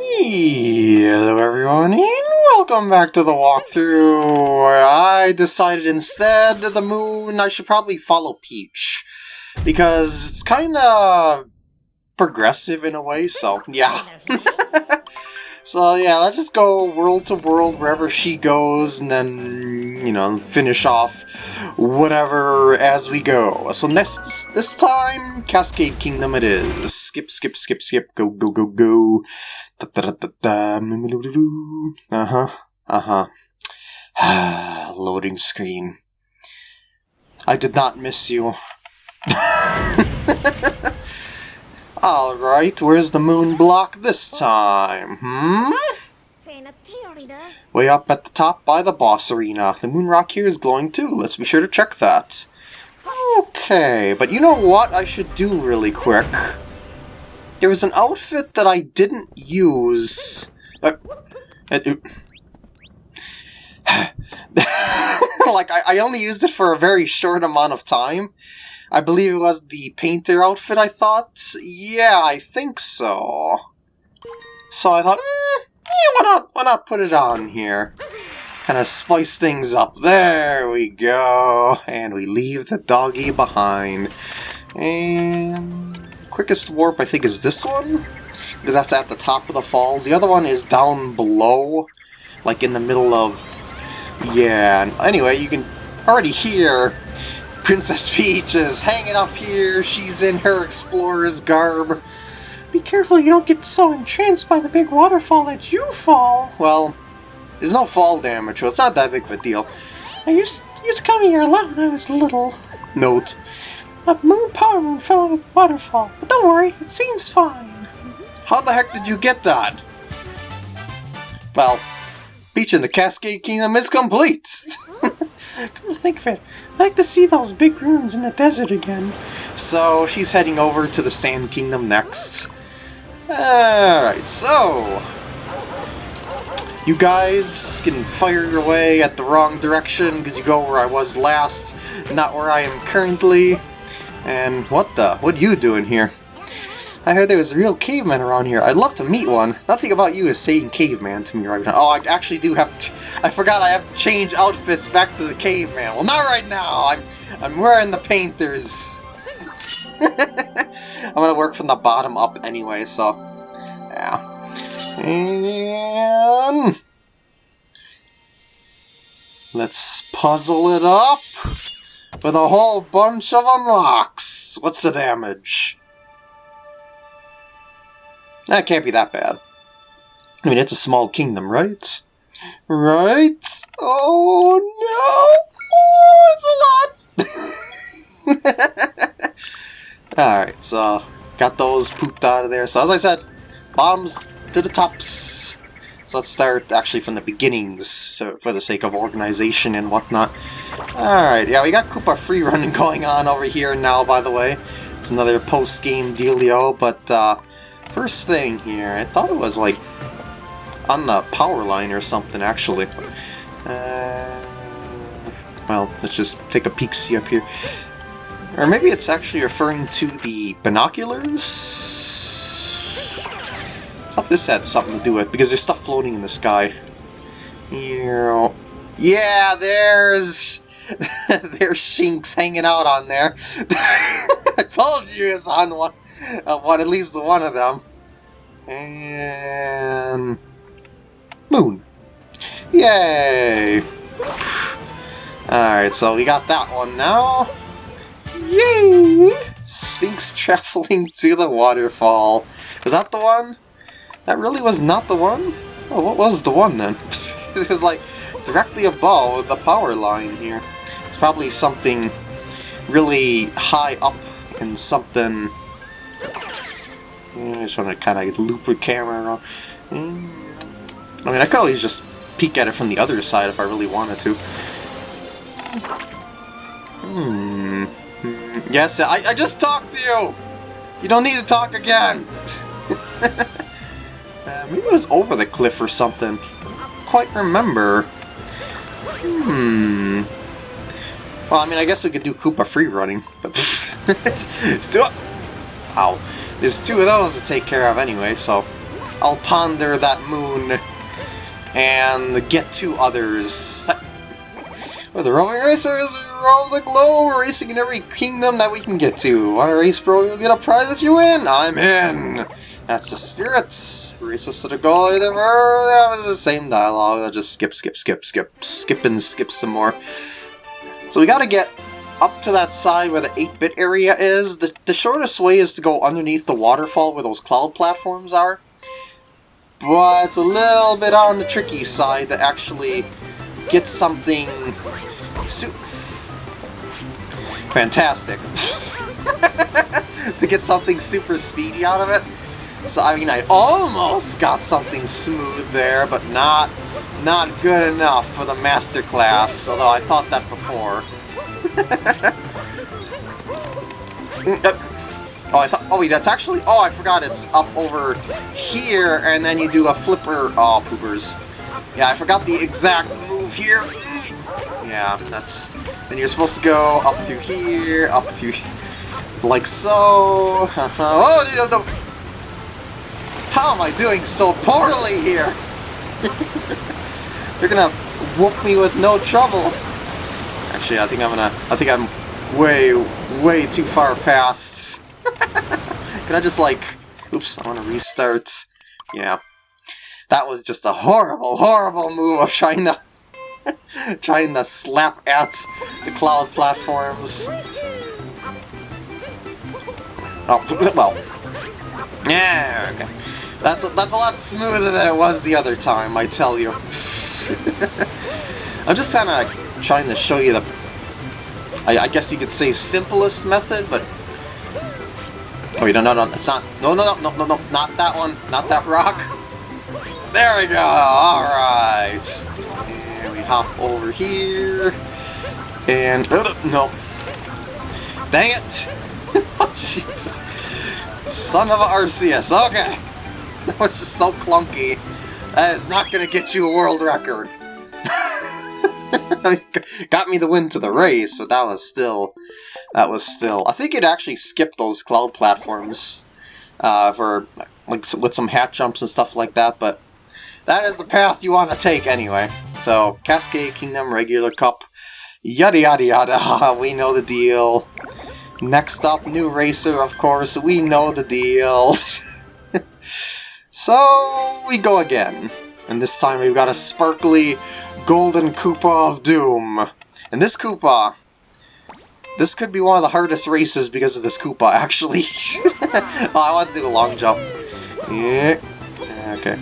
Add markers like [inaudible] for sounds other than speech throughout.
Hello everyone, and welcome back to the walkthrough. I decided instead of the moon, I should probably follow Peach. Because it's kinda progressive in a way, so yeah. [laughs] so yeah, let's just go world to world wherever she goes, and then, you know, finish off whatever as we go. So next, this time, Cascade Kingdom it is. Skip, skip, skip, skip, go, go, go, go. Uh-huh, uh-huh. [sighs] Loading screen. I did not miss you. [laughs] Alright, where's the moon block this time, hmm? Way up at the top by the boss arena. The moon rock here is glowing too, let's be sure to check that. Okay, but you know what I should do really quick? There was an outfit that I didn't use. [sighs] Like, I, I only used it for a very short amount of time. I believe it was the painter outfit, I thought. Yeah, I think so. So I thought, eh, why not, why not put it on here? Kind of spice things up. There we go. And we leave the doggy behind. And quickest warp, I think, is this one. Because that's at the top of the falls. The other one is down below. Like in the middle of... Yeah. Anyway, you can already hear Princess [laughs] Peach is hanging up here. She's in her explorer's garb. Be careful you don't get so entranced by the big waterfall that you fall. Well, there's no fall damage, so it's not that big of a deal. I used, used to come here a lot when I was little. Note. A moon power moon fell over the waterfall, but don't worry, it seems fine. How the heck did you get that? Well, Peach in the Cascade Kingdom is complete! [laughs] Come to think of it, I'd like to see those big ruins in the desert again. So, she's heading over to the Sand Kingdom next. Alright, so... You guys can fire your way at the wrong direction because you go where I was last, not where I am currently. And what the? What are you doing here? I heard there was a real caveman around here. I'd love to meet one. Nothing about you is saying caveman to me right now. Oh, I actually do have to... I forgot I have to change outfits back to the caveman. Well, not right now. I'm, I'm wearing the painters. [laughs] I'm gonna work from the bottom up anyway, so... Yeah. And... Let's puzzle it up with a whole bunch of unlocks. What's the damage? That can't be that bad. I mean, it's a small kingdom, right? Right? Oh, no! Oh, it's a lot! [laughs] Alright, so, got those pooped out of there. So, as I said, bottoms to the tops. So let's start actually from the beginnings, so for the sake of organization and whatnot. Alright, yeah, we got Koopa free running [laughs] going on over here now, by the way. It's another post-game dealio, but uh, first thing here, I thought it was like on the power line or something, actually. Uh, well, let's just take a peek-see up here. Or maybe it's actually referring to the binoculars? Thought this had something to do with it, because there's stuff floating in the sky. Yeah, there's... [laughs] there's Sphinx hanging out on there. [laughs] I told you it's on one, uh, one, at least one of them. And... Moon. Yay! Alright, so we got that one now. Yay! Sphinx [laughs] traveling to the waterfall. Was that the one? That really was not the one? Oh, what was the one then? [laughs] it was like directly above the power line here. It's probably something really high up in something... I just want to kind of loop the camera around. Mm. I mean, I could always just peek at it from the other side if I really wanted to. Hmm. hmm. Yes, I, I just talked to you! You don't need to talk again! [laughs] Uh, maybe it was over the cliff or something. I don't quite remember. Hmm. Well, I mean, I guess we could do Koopa free running, but [laughs] it. Ow. There's two of those to take care of anyway, so I'll ponder that moon and get to others. [laughs] We're the roaming racers roam the globe, racing in every kingdom that we can get to. Want to race, bro? You'll get a prize if you win. I'm in. That's the spirit. Race us to the goal. That was the same dialogue. I'll just skip, skip, skip, skip, skip and skip some more. So we gotta get up to that side where the 8-bit area is. The, the shortest way is to go underneath the waterfall where those cloud platforms are. But it's a little bit on the tricky side to actually get something... Fantastic. [laughs] to get something super speedy out of it. So, I mean, I almost got something smooth there, but not not good enough for the master class, although I thought that before. [laughs] oh, I thought. Oh, wait, that's actually. Oh, I forgot. It's up over here, and then you do a flipper. Oh, poopers. Yeah, I forgot the exact move here. Mm. Yeah, that's. Then you're supposed to go up through here, up through, [laughs] like so. [laughs] oh, no. How am I doing so poorly here? You're gonna whoop me with no trouble. Actually, I think I'm gonna... I think I'm way, way too far past. [laughs] Can I just, like... Oops, I want to restart. Yeah. That was just a horrible, horrible move of trying to... [laughs] trying to slap at the cloud platforms. Oh, [laughs] well. Yeah, okay. That's a, that's a lot smoother than it was the other time, I tell you. [laughs] I'm just kind of trying to show you the, I, I, guess you could say simplest method, but... Oh, wait, no, no, no, it's not, no, no, no, no, no, no, not that one, not that rock. There we go, alright. And we hop over here, and, uh, no. Dang it! [laughs] oh, Jesus. Son of a Arceus, okay. [laughs] That was just so clunky. That is not going to get you a world record. [laughs] Got me the win to the race, but that was still... That was still... I think it actually skipped those cloud platforms uh, for like with some hat jumps and stuff like that, but that is the path you want to take anyway. So, Cascade Kingdom, Regular Cup, yada yada yada, [laughs] we know the deal. Next up, New Racer, of course, we know the deal. So we go again. And this time we've got a sparkly golden Koopa of Doom. And this Koopa, this could be one of the hardest races because of this Koopa, [laughs] actually. oh, I want to do the long jump. Yeah. Okay.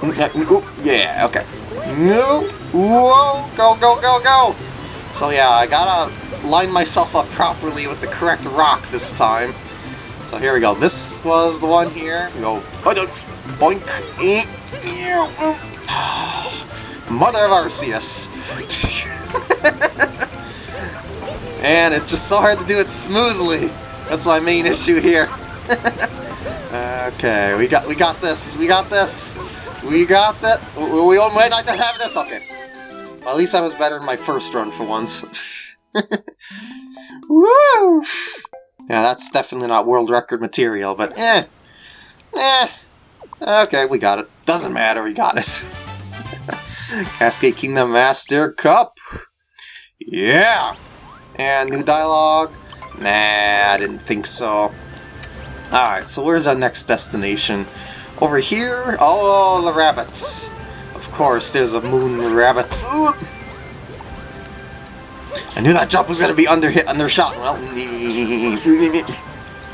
Mm, mm, yeah, okay. No. Whoa! Go, go, go, go! So yeah, I gotta line myself up properly with the correct rock this time. So here we go. This was the one here. We go, boink, [sighs] Mother of Arceus. [laughs] and it's just so hard to do it smoothly. That's my main issue here. [laughs] okay, we got we got this. We got this. We got that. We, might not have this. Okay. Well, at least I was better in my first run for once. [laughs] Woo! Yeah, that's definitely not world record material, but eh. Eh. Okay, we got it. Doesn't matter, we got it. [laughs] Cascade Kingdom Master Cup! Yeah! And new dialogue? Nah, I didn't think so. Alright, so where's our next destination? Over here? Oh, the rabbits. Of course, there's a moon rabbit. Ooh. I knew that jump was gonna be under hit undershot. Well,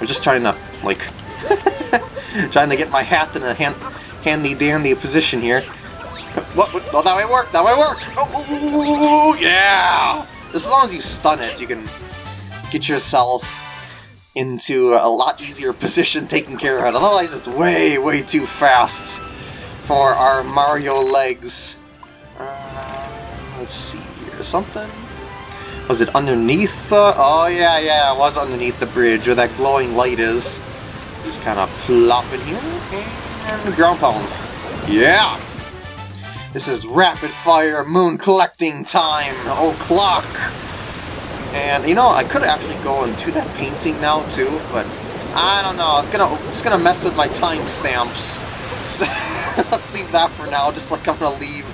we're just trying to like [laughs] trying to get my hat in a hand, handy dandy position here. What? oh, that might work. That might work. Oh, yeah! As long as you stun it, you can get yourself into a lot easier position taking care of it. Otherwise, it's way, way too fast for our Mario legs. Uh, let's see here. Something was it underneath the... Oh, yeah, yeah, it was underneath the bridge where that glowing light is. Just kind of plop in here. And ground pound. Yeah! This is rapid fire moon collecting time. Oh, clock! And, you know, I could actually go and do that painting now, too, but I don't know. It's gonna it's gonna mess with my timestamps. [laughs] So let's leave that for now. Just like I'm gonna leave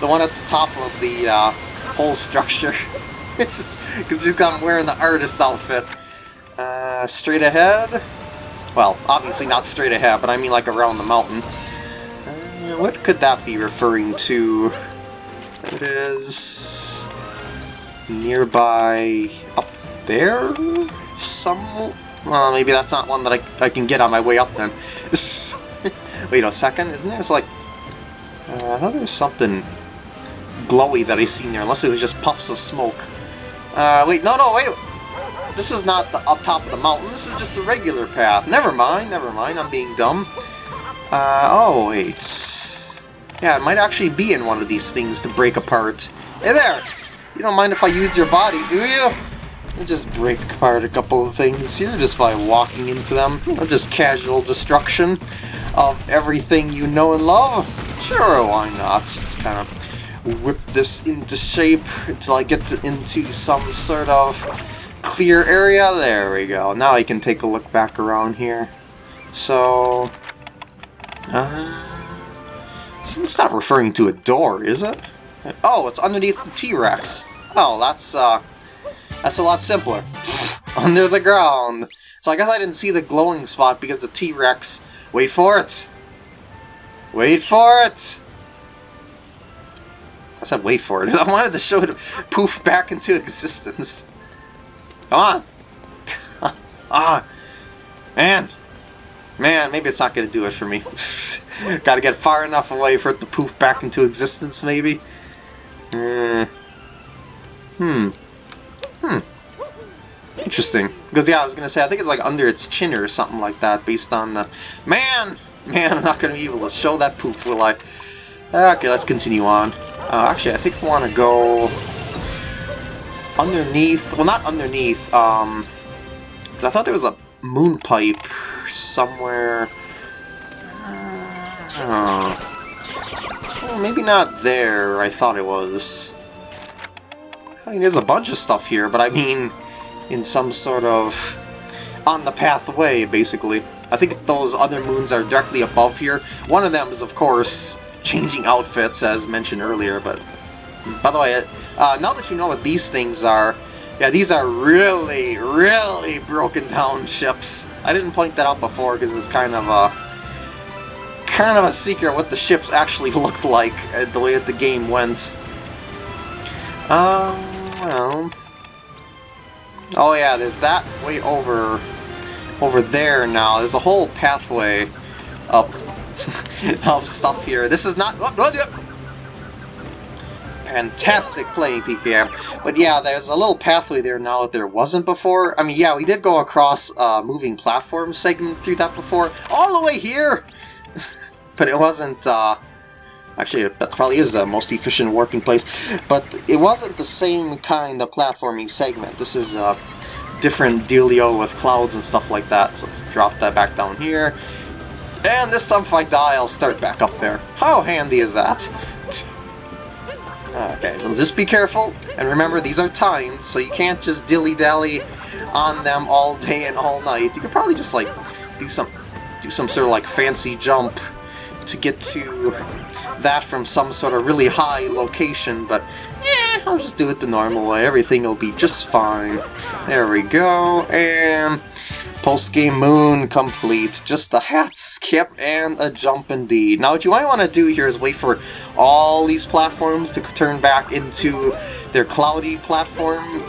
the one at the top of the uh, whole structure. [laughs] [laughs] it's just because I'm wearing the artist outfit. Uh, straight ahead. Well, obviously not straight ahead, but I mean like around the mountain. Uh, what could that be referring to? It is nearby up there. Some. Well, maybe that's not one that I, I can get on my way up then. [laughs] Wait a second, isn't there? It's like... Uh, I thought there was something glowy that I seen there, unless it was just puffs of smoke. Uh, wait, no, no, wait. This is not the up top of the mountain. This is just a regular path. Never mind, never mind. I'm being dumb. Uh, oh, wait. Yeah, it might actually be in one of these things to break apart. Hey there! You don't mind if I use your body, do you? I just break apart a couple of things here just by walking into them. Know, just casual destruction of everything you know and love. Sure, why not? Just kind of whip this into shape until I get to, into some sort of clear area. There we go. Now I can take a look back around here. So... Uh, it's not referring to a door, is it? Oh, it's underneath the T-Rex. Oh, that's, uh, that's a lot simpler. [laughs] Under the ground. So I guess I didn't see the glowing spot because the T-Rex... Wait for it! Wait for it! I said wait for it. [laughs] I wanted to show it poof back into existence. Come on! [laughs] ah! Man! Man, maybe it's not going to do it for me. [laughs] Gotta get far enough away for it to poof back into existence, maybe. Uh, hmm. Hmm. Interesting. Because, yeah, I was going to say, I think it's like under its chin or something like that, based on the... Man! Man, I'm not going to be able to show that poof, will I? Okay, let's continue on. Uh, actually, I think I want to go... Underneath... Well, not underneath, um... I thought there was a moon pipe somewhere... Uh, well, maybe not there, I thought it was. I mean, there's a bunch of stuff here, but I mean in some sort of on the pathway, basically. I think those other moons are directly above here. One of them is, of course, changing outfits, as mentioned earlier, but... By the way, uh, now that you know what these things are, yeah, these are really, really broken down ships. I didn't point that out before because it was kind of a kind of a secret what the ships actually [laughs] looked like, uh, the way that the game went. Um, well... Oh yeah, there's that way over over there now. There's a whole pathway up [laughs] of stuff here. This is not... Oh, oh, Fantastic playing, PKM. But yeah, there's a little pathway there now that there wasn't before. I mean, yeah, we did go across a uh, moving platform segment through that before. All the way here! [laughs] but it wasn't, uh, actually that probably is the most efficient warping place, but it wasn't the same kind of platforming segment. This is a different dealio with clouds and stuff like that, so let's drop that back down here. And this time if I die, I'll start back up there. How handy is that? [laughs] okay, so just be careful, and remember these are timed, so you can't just dilly-dally on them all day and all night. You could probably just like do some do some sort of like fancy jump to get to that from some sort of really high location, but yeah, I'll just do it the normal way. Everything will be just fine. There we go, and post-game moon complete. Just a hat skip and a jump indeed. Now what you might want to do here is wait for all these platforms to turn back into their cloudy platform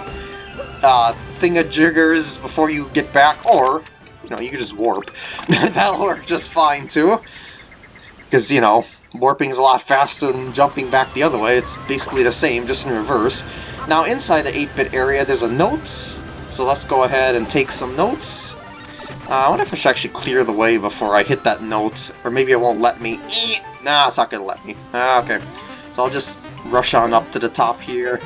uh, thingajiggers before you get back, or, you know, you can just warp. [laughs] That'll work just fine too. Because, you know, warping is a lot faster than jumping back the other way. It's basically the same, just in reverse. Now, inside the 8-bit area, there's a notes. So let's go ahead and take some notes. Uh, I wonder if I should actually clear the way before I hit that note. Or maybe it won't let me. Nah, it's not to let me. Ah, okay. So I'll just rush on up to the top here.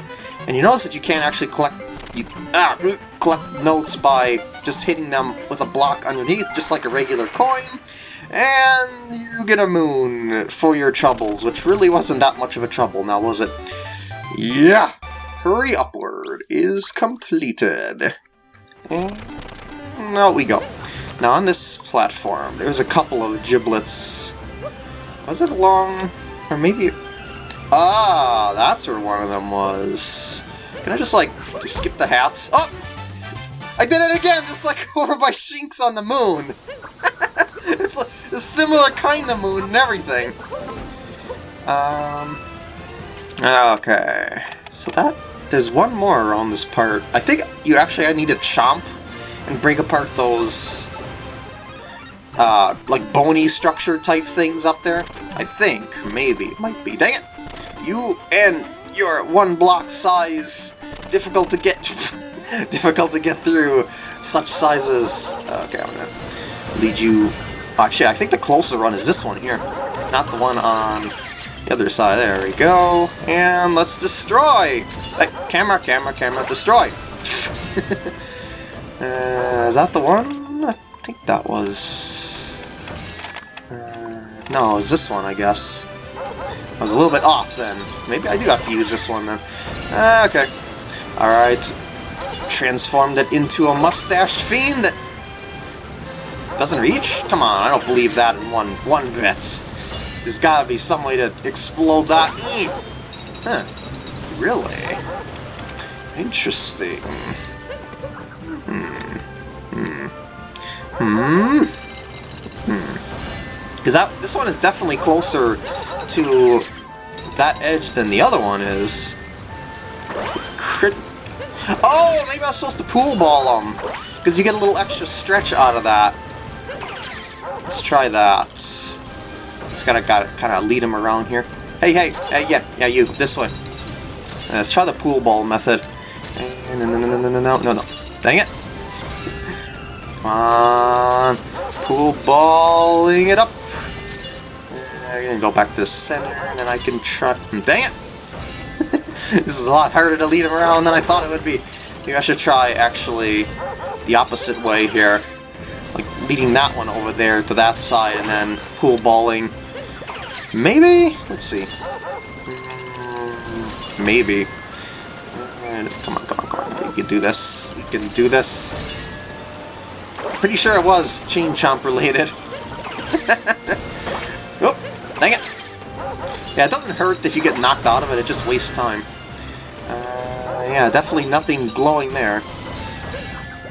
And you notice that you can't actually collect you ah, collect notes by just hitting them with a block underneath, just like a regular coin. And you get a moon for your troubles, which really wasn't that much of a trouble, now was it? Yeah! Hurry Upward is completed. And out we go. Now on this platform, there's a couple of giblets. Was it long? or maybe... Ah, that's where one of them was. Can I just, like, just skip the hats? Oh! I did it again, just like [laughs] over by Sphinx on the moon! [laughs] it's a similar kind of moon and everything. Um... Okay, so that... There's one more around this part. I think you actually I need to chomp and break apart those uh, like bony structure type things up there. I think, maybe, might be. Dang it! You and your one block size, difficult to get, [laughs] difficult to get through such sizes. Okay, I'm gonna lead you. Actually, I think the closer run is this one here, not the one on the other side. There we go. And let's destroy! Hey, camera, camera, camera, destroy! [laughs] uh, is that the one? I think that was... Uh, no, it was this one, I guess. I was a little bit off then. Maybe I do have to use this one then. Uh, okay. Alright. Transformed it into a mustache fiend that doesn't reach? Come on, I don't believe that in one one bit. There's gotta be some way to explode that. Huh. Really? Interesting. Hmm. Hmm. Because that this one is definitely closer to that edge than the other one is. Crit. Oh, maybe I was supposed to pool ball them. Because you get a little extra stretch out of that. Let's try that. Just gotta, gotta kind of lead him around here. Hey, hey, hey, yeah, yeah, you, this way. Let's try the pool ball method. No, no, no, no, no, no, no, no. Dang it. Come on. Pool balling it up. I'm gonna go back to the center, and then I can try... Dang it! [laughs] this is a lot harder to lead him around than I thought it would be. Maybe I should try, actually, the opposite way here. Like, leading that one over there to that side, and then pool balling Maybe? Let's see. Mm, maybe. Come on, come on, come on. We can do this. We can do this. Pretty sure it was Chain Chomp related. [laughs] oh, dang it. Yeah, it doesn't hurt if you get knocked out of it, it just wastes time. Uh, yeah, definitely nothing glowing there.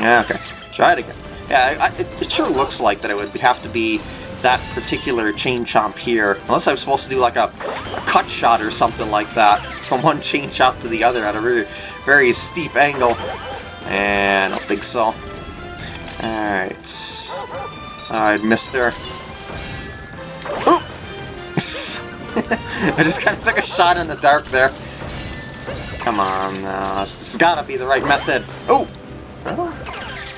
Yeah, okay. Try it again. Yeah, I, it, it sure looks like that it would have to be that particular chain chomp here. Unless I'm supposed to do like a, a, cut shot or something like that from one chain chomp to the other at a very, very steep angle. And I don't think so. Alright. Alright, mister. Oh! [laughs] I just kind of took a shot in the dark there. Come on, uh, this has got to be the right method. Oh! oh.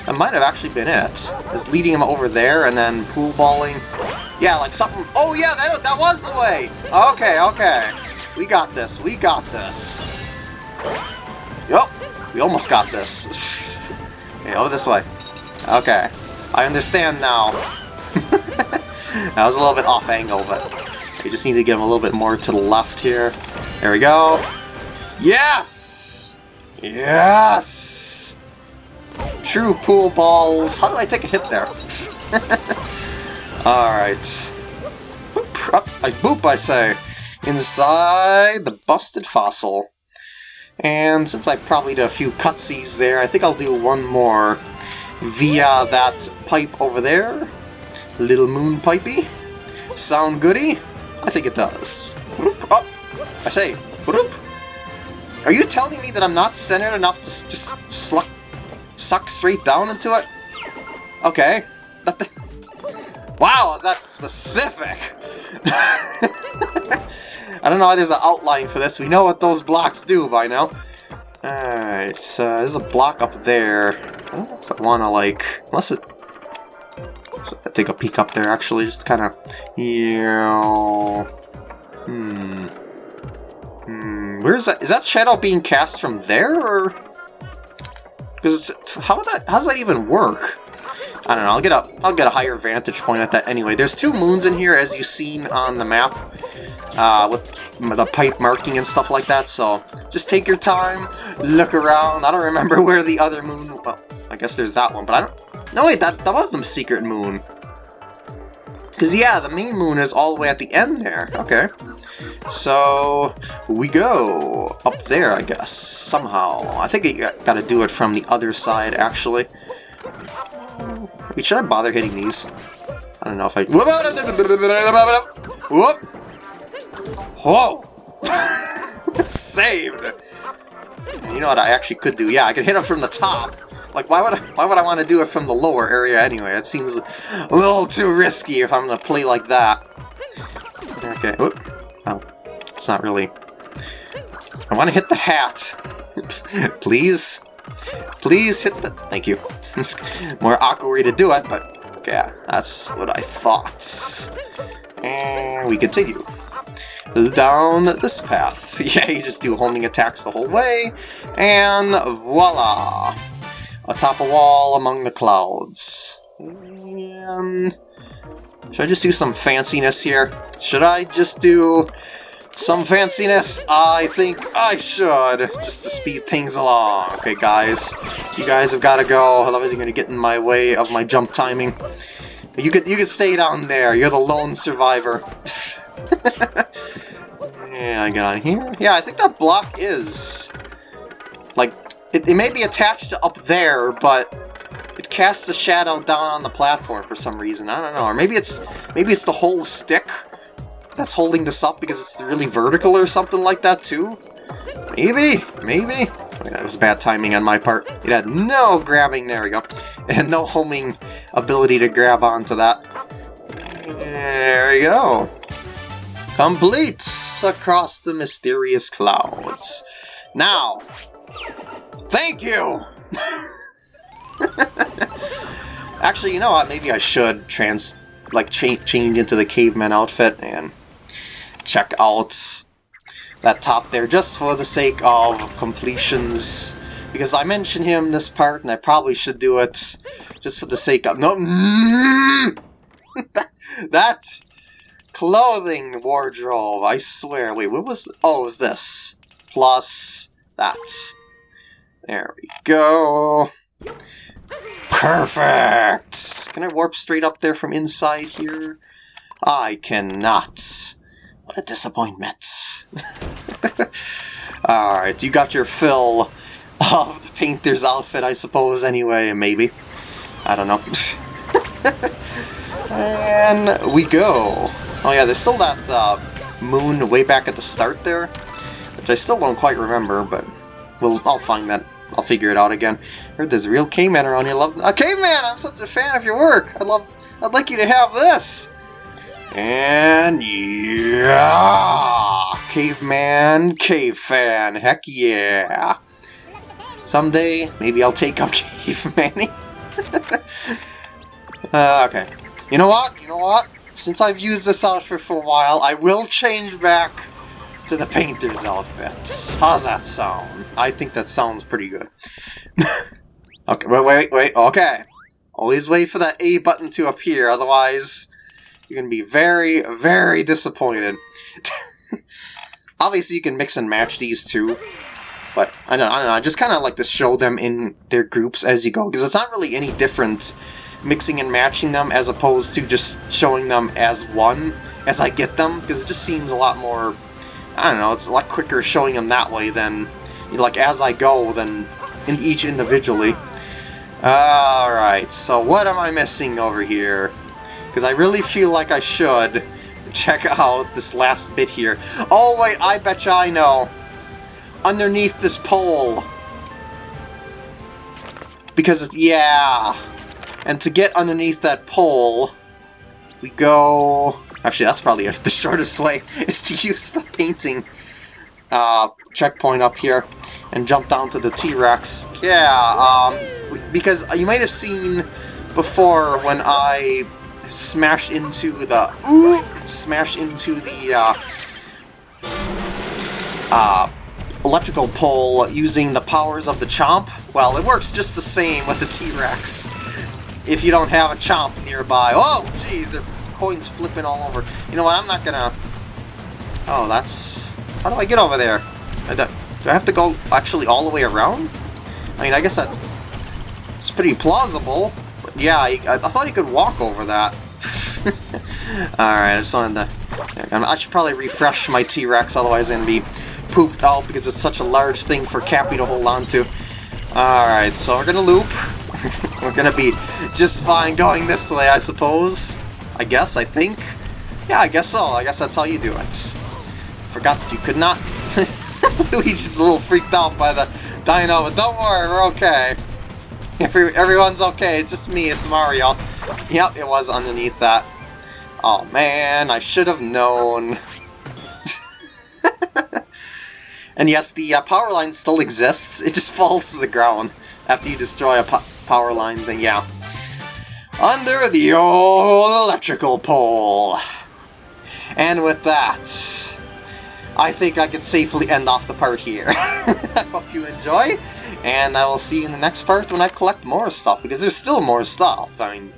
That might have actually been it. Is leading him over there and then pool balling. Yeah, like something... Oh yeah, that, that was the way! Okay, okay. We got this, we got this. Yup, we almost got this. [laughs] okay, over this way. Okay, I understand now. [laughs] that was a little bit off angle, but we just need to get him a little bit more to the left here. There we go. Yes! Yes! True pool balls. How did I take a hit there? [laughs] Alright. I boop, I say. Inside the busted fossil. And since I probably did a few cutsies there, I think I'll do one more via that pipe over there. Little moon pipey. Sound goody? I think it does. Oh, I say, are you telling me that I'm not centered enough to just sluck suck straight down into it? Okay. wow, is that specific? [laughs] I don't know why there's an outline for this. We know what those blocks do by now. Alright, so there's a block up there. I if I want to, like... Unless it... Take a peek up there, actually. Just kind of... Yeah... Hmm... Hmm... Where's that? Is that shadow being cast from there, or...? Because it's... how that how does that even work? I don't know. I'll get a I'll get a higher vantage point at that anyway. There's two moons in here, as you've seen on the map, uh, with the pipe marking and stuff like that. So just take your time, look around. I don't remember [laughs] where the other moon. Guess there's that one, but I don't. No, wait, that, that was the secret moon. Because, yeah, the main moon is all the way at the end there. Okay. So, we go up there, I guess, somehow. I think you gotta do it from the other side, actually. Wait, should I bother hitting these? I don't know if I... Whoop! Whoa! Saved! You know what I actually could do? Yeah, I could hit him from the top. Like, why would I, why would I want to do it from the lower area anyway? It seems a little too risky if I'm going to play like that. Okay. Oop. Oh, it's not really... I want to hit the hat. [laughs] Please? Please hit the... Thank you. [laughs] More awkward way to do it, but... Yeah, that's what I thought. And we continue down this path. [laughs] Yeah, you just do homing attacks the whole way, and voila! Atop a wall among the clouds. And... Should I just do some fanciness here? Should I just do some fanciness? I think I should, just to speed things along. Okay, guys, you guys have got to go, otherwise you're going to get in my way of my jump timing. You could, you could stay down there, you're the lone survivor. [laughs] yeah, I get on here. Yeah, I think that block is... Like, it, it may be attached to up there, but it casts a shadow down on the platform for some reason. I don't know. Or maybe it's maybe it's the whole stick that's holding this up because it's really vertical or something like that too. Maybe, maybe. that was bad timing on my part. It had no grabbing, there we go, and no homing ability to grab onto that. There we go. Complete across the mysterious clouds. Now, thank you! Actually, you know what? Maybe I should trans, like, cha change into the caveman outfit and check out that top there, just for the sake of completions. Because I mentioned him this part, and I probably should do it just for the sake of... No! [laughs] that clothing wardrobe, I swear. Wait, what was... Oh, it was this. Plus that. There we go. Perfect! Can I warp straight up there from inside here? I cannot. What a disappointment. [laughs] Alright, you got your fill of the painter's outfit, I suppose, anyway, maybe. I don't know. [laughs] and we go. Oh yeah, there's still that uh, moon way back at the start there, which I still don't quite remember, but we'll, I'll find that I'll figure it out again. Heard there's a real caveman around here. Love a caveman. I'm such a fan of your work. I'd love. I'd like you to have this. And yeah, caveman, cave fan. Heck yeah. Someday, maybe I'll take up [laughs] caveman. [laughs] uh, okay. You know what? You know what? Since I've used this outfit for a while, I will change back to the painter's outfit. How's that sound? I think that sounds pretty good. [laughs] okay, wait, wait, wait, okay. Always wait for that A button to appear, otherwise you're going to be very, very disappointed. [laughs] Obviously you can mix and match these two, but I don't, I don't know, I just kind of like to show them in their groups as you go, because it's not really any different mixing and matching them as opposed to just showing them as one as I get them, because it just seems a lot more I don't know, it's a lot quicker showing them that way than, like, as I go than in each individually. Alright, so what am I missing over here? Because I really feel like I should [laughs] check out this last bit here. Oh, wait, I betcha I know. Underneath this pole. Because, it's, yeah. And to get underneath that pole, we go Actually, that's probably [laughs] the shortest way, is to use the painting uh, checkpoint up here and jump down to the T-Rex. Yeah, um, because you might have seen before when I smashed into the... Ooh, smashed into the... Uh, uh, electrical pole using the powers of the Chomp. Well, it works just the same with the T-Rex if you don't have a Chomp nearby. Oh, jeez, coins flipping all over. You know what, I'm not gonna... Oh, that's... How do I get over there? Do I have to go actually all the way around? I mean, I guess that's... It's pretty plausible. Yeah, I, I thought he could walk over that. [laughs] Alright, I just wanted to... I should probably refresh my T-Rex, otherwise I'm going to be pooped out because it's such a large thing for Cappy to hold on to. Alright, so we're going to loop. [laughs] we're going to be just fine going this way, I suppose. I guess, I think. Yeah, I guess so. I guess that's how you do it. Forgot that you could not... [laughs] Luigi's a little freaked out by the dino, but don't worry, we're okay. Every, everyone's okay, it's just me, it's Mario. Yep, it was underneath that. Oh man, I should have known. [laughs] and yes, the uh, power line still exists, it just [laughs] falls to the ground after you destroy a po power line thing, yeah. Under the old electrical pole. And with that, I think I can safely end off the part here. [laughs] I hope you enjoy, and I will see you in the next part when I collect more stuff, because there's still more stuff. I mean,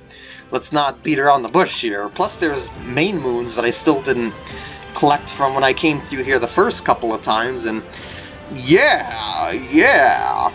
let's not beat around the bush here. Plus there's main moons that I still didn't collect from when I came through here the first couple of times, and yeah, yeah.